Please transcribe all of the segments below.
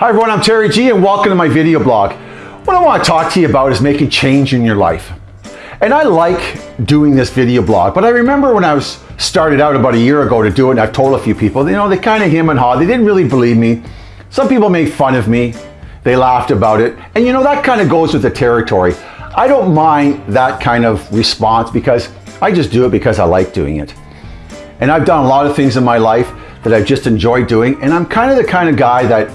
Hi everyone, I'm Terry G and welcome to my video blog. What I want to talk to you about is making change in your life. And I like doing this video blog, but I remember when I was started out about a year ago to do it and I've told a few people, you know, they kind of him and haw, they didn't really believe me. Some people made fun of me, they laughed about it, and you know, that kind of goes with the territory. I don't mind that kind of response because I just do it because I like doing it. And I've done a lot of things in my life that I've just enjoyed doing, and I'm kind of the kind of guy that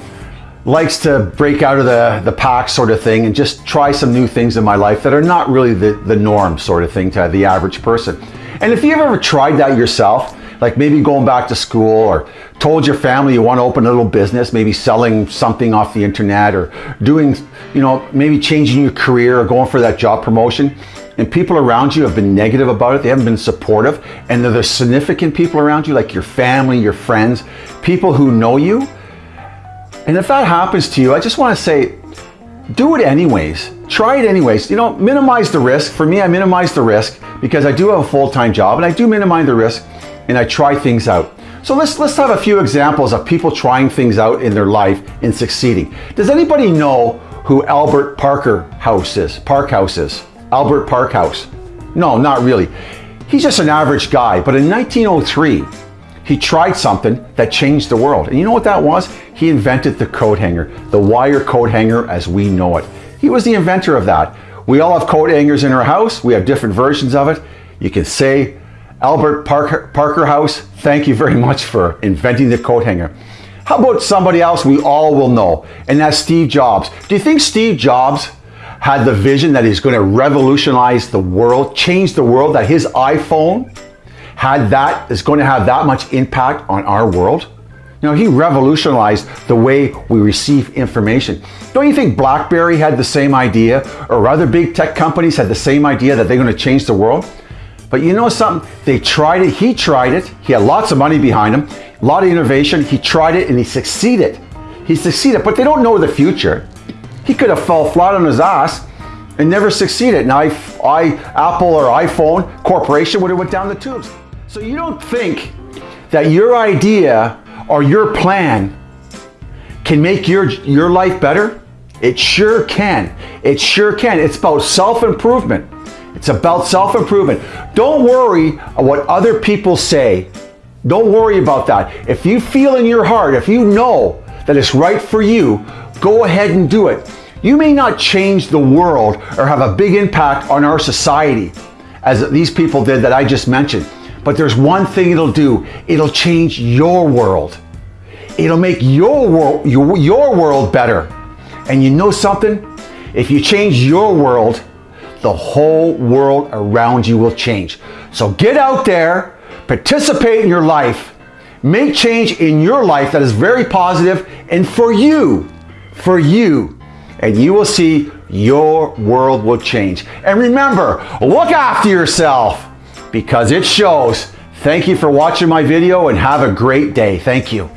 likes to break out of the, the pack sort of thing and just try some new things in my life that are not really the, the norm sort of thing to the average person. And if you've ever tried that yourself, like maybe going back to school or told your family you want to open a little business, maybe selling something off the internet or doing, you know, maybe changing your career or going for that job promotion, and people around you have been negative about it, they haven't been supportive, and they're the significant people around you, like your family, your friends, people who know you, and if that happens to you, I just want to say, do it anyways. Try it anyways. You know, minimize the risk. For me, I minimize the risk because I do have a full-time job and I do minimize the risk and I try things out. So let's, let's have a few examples of people trying things out in their life and succeeding. Does anybody know who Albert Parker House is? Parkhouse is? Albert Parkhouse? No, not really. He's just an average guy, but in 1903, he tried something that changed the world. And you know what that was? He invented the coat hanger, the wire coat hanger as we know it. He was the inventor of that. We all have coat hangers in our house. We have different versions of it. You can say, Albert Parker, Parker House, thank you very much for inventing the coat hanger. How about somebody else we all will know, and that's Steve Jobs. Do you think Steve Jobs had the vision that he's going to revolutionize the world, change the world, that his iPhone had that, is going to have that much impact on our world? You know, he revolutionized the way we receive information. Don't you think BlackBerry had the same idea or other big tech companies had the same idea that they're going to change the world? But you know something? They tried it. He tried it. He had lots of money behind him, a lot of innovation. He tried it and he succeeded. He succeeded, but they don't know the future. He could have fell flat on his ass and never succeeded. Now, I, I, Apple or iPhone Corporation would have went down the tubes. So you don't think that your idea or your plan can make your, your life better? It sure can. It sure can. It's about self-improvement. It's about self-improvement. Don't worry what other people say. Don't worry about that. If you feel in your heart, if you know that it's right for you, go ahead and do it. You may not change the world or have a big impact on our society as these people did that I just mentioned. But there's one thing it'll do. It'll change your world. It'll make your world, your, your world better. And you know something? If you change your world, the whole world around you will change. So get out there, participate in your life, make change in your life that is very positive and for you, for you, and you will see your world will change. And remember, look after yourself because it shows. Thank you for watching my video and have a great day. Thank you.